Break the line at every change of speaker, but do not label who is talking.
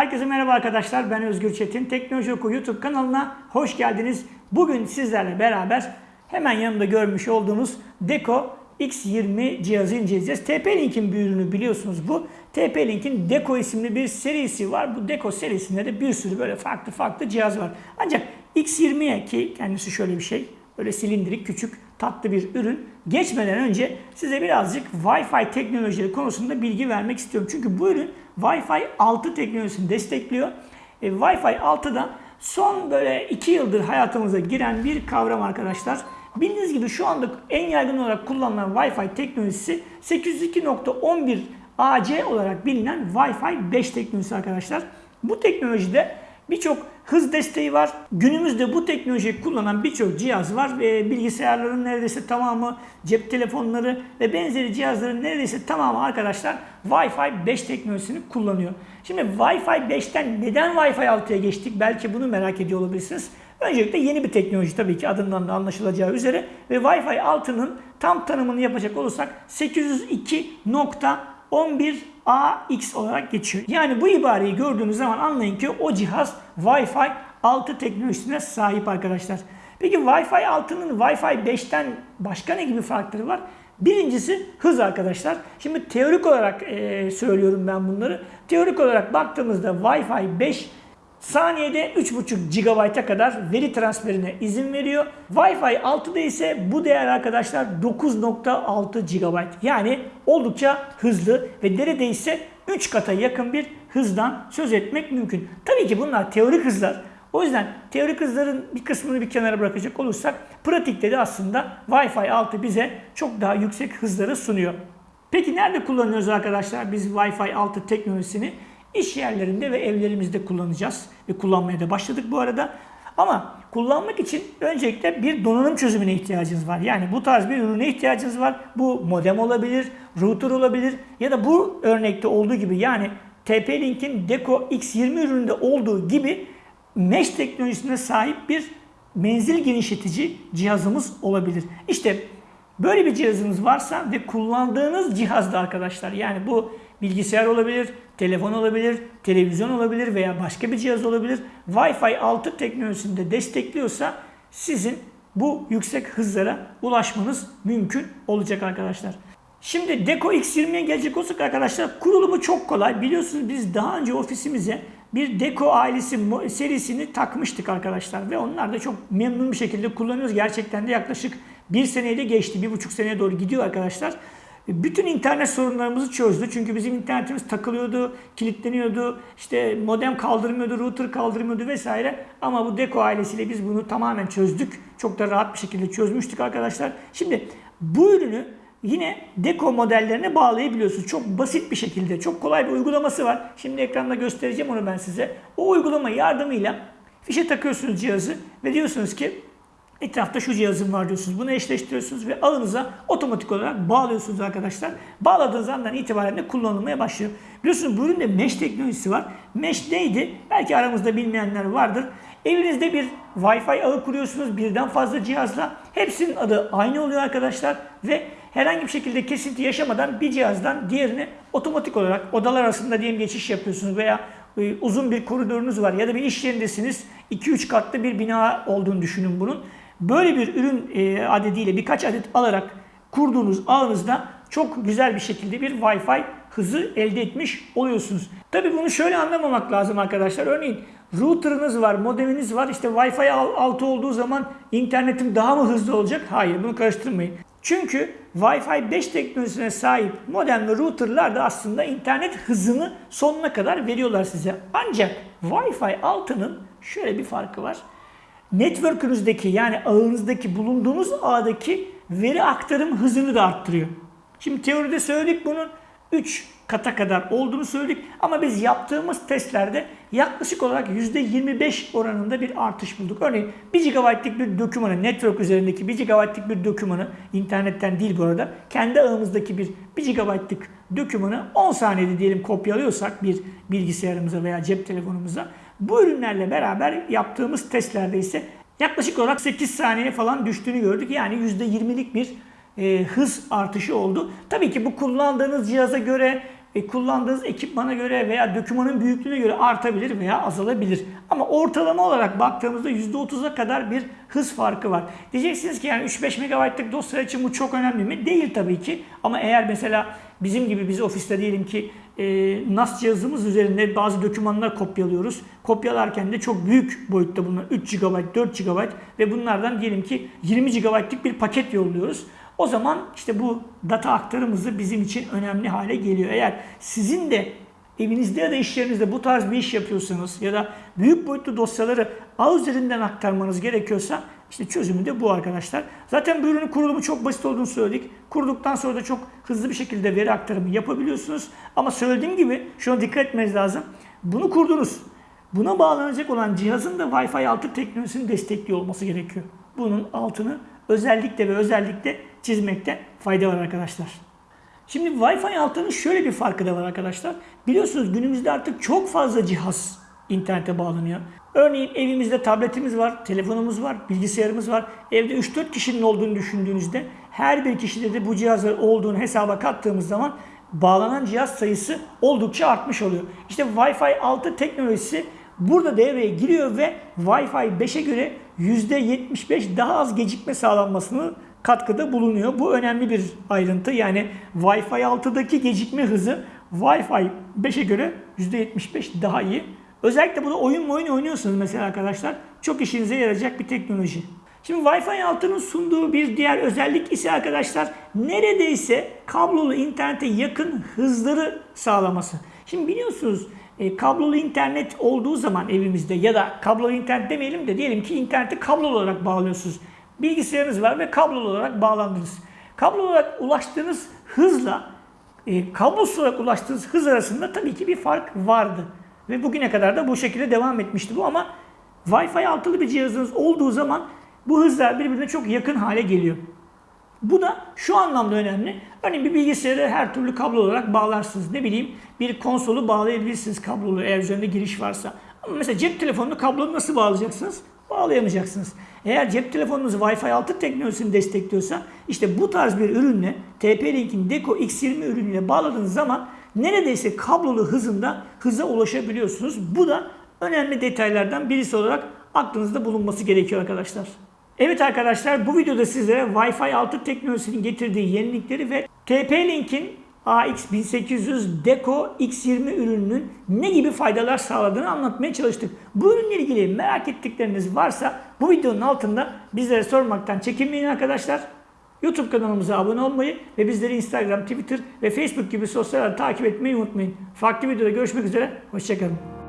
Herkese merhaba arkadaşlar. Ben Özgür Çetin. Teknoloji Oku YouTube kanalına hoş geldiniz. Bugün sizlerle beraber hemen yanımda görmüş olduğunuz Deco X20 cihazı inceleyeceğiz. TP-Link'in bir ürünü biliyorsunuz bu. TP-Link'in Deco isimli bir serisi var. Bu Deco serisinde de bir sürü böyle farklı farklı cihaz var. Ancak X20'ye ki kendisi şöyle bir şey. Böyle silindirik, küçük, tatlı bir ürün. Geçmeden önce size birazcık Wi-Fi teknolojileri konusunda bilgi vermek istiyorum. Çünkü bu ürün Wi-Fi 6 teknolojisini destekliyor. E, Wi-Fi 6'da son böyle 2 yıldır hayatımıza giren bir kavram arkadaşlar. Bildiğiniz gibi şu anda en yaygın olarak kullanılan Wi-Fi teknolojisi 802.11 AC olarak bilinen Wi-Fi 5 teknolojisi arkadaşlar. Bu teknolojide birçok hız desteği var. Günümüzde bu teknolojiyi kullanan birçok cihaz var. ve bilgisayarların neredeyse tamamı, cep telefonları ve benzeri cihazların neredeyse tamamı arkadaşlar Wi-Fi 5 teknolojisini kullanıyor. Şimdi Wi-Fi 5'ten neden Wi-Fi 6'ya geçtik? Belki bunu merak ediyor olabilirsiniz. Öncelikle yeni bir teknoloji tabii ki adından da anlaşılacağı üzere ve Wi-Fi 6'nın tam tanımını yapacak olursak 802.11ax olarak geçiyor. Yani bu ibareyi gördüğünüz zaman anlayın ki o cihaz Wi-Fi 6 teknolojisine sahip arkadaşlar. Peki Wi-Fi 6'nın Wi-Fi 5'ten başka ne gibi farkları var? Birincisi hız arkadaşlar. Şimdi teorik olarak e, söylüyorum ben bunları. Teorik olarak baktığımızda Wi-Fi 5 saniyede 3.5 GB'a kadar veri transferine izin veriyor. Wi-Fi 6'da ise bu değer arkadaşlar 9.6 GB. Yani oldukça hızlı ve neredeyse 3 kata yakın bir hızdan söz etmek mümkün. Tabii ki bunlar teorik hızlar. O yüzden teorik hızların bir kısmını bir kenara bırakacak olursak pratikte de aslında Wi-Fi 6 bize çok daha yüksek hızları sunuyor. Peki nerede kullanıyoruz arkadaşlar biz Wi-Fi 6 teknolojisini? İş yerlerinde ve evlerimizde kullanacağız ve kullanmaya da başladık bu arada. Ama kullanmak için öncelikle bir donanım çözümüne ihtiyacınız var. Yani bu tarz bir ürüne ihtiyacınız var. Bu modem olabilir, router olabilir ya da bu örnekte olduğu gibi yani TP-Link'in Deco X20 ürününde olduğu gibi mesh teknolojisine sahip bir menzil genişletici cihazımız olabilir. İşte böyle bir cihazınız varsa ve kullandığınız cihazda arkadaşlar yani bu bilgisayar olabilir, telefon olabilir, televizyon olabilir veya başka bir cihaz olabilir. Wi-Fi 6 teknolojisinde destekliyorsa sizin bu yüksek hızlara ulaşmanız mümkün olacak arkadaşlar. Şimdi Deco X20'ye gelecek olsak arkadaşlar kurulumu çok kolay. Biliyorsunuz biz daha önce ofisimize bir Deco ailesi serisini takmıştık arkadaşlar ve onlar da çok memnun bir şekilde kullanıyoruz. Gerçekten de yaklaşık bir seneyi de geçti. Bir buçuk seneye doğru gidiyor arkadaşlar. Bütün internet sorunlarımızı çözdü. Çünkü bizim internetimiz takılıyordu, kilitleniyordu, işte modem kaldırmıyordu, router kaldırmıyordu vesaire. Ama bu Deco ailesiyle biz bunu tamamen çözdük. Çok da rahat bir şekilde çözmüştük arkadaşlar. Şimdi bu ürünü yine Deco modellerine bağlayabiliyorsunuz. Çok basit bir şekilde, çok kolay bir uygulaması var. Şimdi ekranda göstereceğim onu ben size. O uygulama yardımıyla fişe takıyorsunuz cihazı ve diyorsunuz ki Etrafta şu cihazım var diyorsunuz. Bunu eşleştiriyorsunuz ve ağınıza otomatik olarak bağlıyorsunuz arkadaşlar. Bağladığınız andan itibaren de kullanılmaya başlıyor. Biliyorsunuz bu üründe mesh teknolojisi var. Mesh neydi? Belki aramızda bilmeyenler vardır. Evinizde bir Wi-Fi ağı kuruyorsunuz birden fazla cihazla. Hepsinin adı aynı oluyor arkadaşlar ve herhangi bir şekilde kesinti yaşamadan bir cihazdan diğerine otomatik olarak odalar arasında diyelim geçiş yapıyorsunuz veya e, uzun bir koridorunuz var ya da bir iş yerindesiniz. 2-3 katlı bir bina olduğunu düşünün bunun. Böyle bir ürün e, adediyle birkaç adet alarak kurduğunuz ağınızda çok güzel bir şekilde bir Wi-Fi hızı elde etmiş oluyorsunuz. Tabi bunu şöyle anlamamak lazım arkadaşlar. Örneğin router'ınız var, modeminiz var. İşte Wi-Fi altı olduğu zaman internetim daha mı hızlı olacak? Hayır bunu karıştırmayın. Çünkü Wi-Fi 5 teknolojisine sahip modem ve router'lar da aslında internet hızını sonuna kadar veriyorlar size. Ancak Wi-Fi 6'nın şöyle bir farkı var network'ünüzdeki yani ağınızdaki bulunduğunuz ağdaki veri aktarım hızını da arttırıyor. Şimdi teoride söyledik bunun 3 kata kadar olduğunu söyledik ama biz yaptığımız testlerde yaklaşık olarak %25 oranında bir artış bulduk. Örneğin 1 GB'lık bir dokümanı, network üzerindeki 1 GB'lık bir dokümanı, internetten değil bu arada, kendi ağımızdaki bir 1 GB'lık dokümanı 10 saniyede diyelim kopyalıyorsak bir bilgisayarımıza veya cep telefonumuza bu ürünlerle beraber yaptığımız testlerde ise yaklaşık olarak 8 saniye falan düştüğünü gördük. Yani %20'lik bir e, hız artışı oldu. Tabii ki bu kullandığınız cihaza göre e, kullandığınız ekipmana göre veya dokümanın büyüklüğüne göre artabilir veya azalabilir. Ama ortalama olarak baktığımızda %30'a kadar bir hız farkı var. Diyeceksiniz ki yani 3-5 MB'lık dosya için bu çok önemli mi? Değil tabii ki. Ama eğer mesela bizim gibi biz ofiste diyelim ki e, NAS cihazımız üzerinde bazı dokümanlar kopyalıyoruz. Kopyalarken de çok büyük boyutta bunlar 3 GB, 4 GB ve bunlardan diyelim ki 20 GB'lık bir paket yolluyoruz. O zaman işte bu data aktarımızı bizim için önemli hale geliyor. Eğer sizin de evinizde ya da iş yerinizde bu tarz bir iş yapıyorsanız ya da büyük boyutlu dosyaları ağ üzerinden aktarmanız gerekiyorsa işte çözümü de bu arkadaşlar. Zaten bu ürünün kurulumu çok basit olduğunu söyledik. Kurduktan sonra da çok hızlı bir şekilde veri aktarımı yapabiliyorsunuz. Ama söylediğim gibi şuna dikkat etmeniz lazım. Bunu kurdunuz. Buna bağlanacak olan cihazın da Wi-Fi 6 teknolojisini destekliyor olması gerekiyor. Bunun altını özellikle ve özellikle çizmekte fayda var arkadaşlar. Şimdi Wi-Fi 6'nın şöyle bir farkı da var arkadaşlar. Biliyorsunuz günümüzde artık çok fazla cihaz internete bağlanıyor. Örneğin evimizde tabletimiz var, telefonumuz var, bilgisayarımız var. Evde 3-4 kişinin olduğunu düşündüğünüzde her bir kişide de bu cihazlar olduğunu hesaba kattığımız zaman bağlanan cihaz sayısı oldukça artmış oluyor. İşte Wi-Fi 6 teknolojisi burada devreye giriyor ve Wi-Fi 5'e göre %75 daha az gecikme sağlanmasını katkıda bulunuyor. Bu önemli bir ayrıntı. Yani Wi-Fi 6'daki gecikme hızı Wi-Fi 5'e göre %75 daha iyi. Özellikle burada oyun oyun oynuyorsunuz mesela arkadaşlar. Çok işinize yarayacak bir teknoloji. Şimdi Wi-Fi 6'nın sunduğu bir diğer özellik ise arkadaşlar neredeyse kablolu internete yakın hızları sağlaması. Şimdi biliyorsunuz e, kablolu internet olduğu zaman evimizde ya da kablolu internet demeyelim de diyelim ki interneti kablolu olarak bağlıyorsunuz. Bilgisayarınız var ve kablolu olarak bağlandınız. Kablolu olarak ulaştığınız hızla e, kablosuz olarak ulaştığınız hız arasında tabii ki bir fark vardı. Ve bugüne kadar da bu şekilde devam etmişti bu ama Wi-Fi altılı bir cihazınız olduğu zaman bu hızlar birbirine çok yakın hale geliyor. Bu da şu anlamda önemli. Örneğin bir bilgisayarı her türlü kablo olarak bağlarsınız. Ne bileyim bir konsolu bağlayabilirsiniz kablolu eğer üzerinde giriş varsa. Ama mesela cep telefonunu kablolu nasıl bağlayacaksınız? Bağlayamayacaksınız. Eğer cep telefonunuz Wi-Fi 6 teknolojisini destekliyorsa işte bu tarz bir ürünle TP-Link'in Deco X20 ürünüyle bağladığınız zaman neredeyse kablolu hızında hıza ulaşabiliyorsunuz. Bu da önemli detaylardan birisi olarak aklınızda bulunması gerekiyor arkadaşlar. Evet arkadaşlar bu videoda sizlere Wi-Fi 6 teknolojisinin getirdiği yenilikleri ve TP-Link'in AX1800 Deco X20 ürününün ne gibi faydalar sağladığını anlatmaya çalıştık. Bu ürünle ilgili merak ettikleriniz varsa bu videonun altında bizlere sormaktan çekinmeyin arkadaşlar. YouTube kanalımıza abone olmayı ve bizleri Instagram, Twitter ve Facebook gibi sosyal takip etmeyi unutmayın. Farklı videoda görüşmek üzere, hoşçakalın.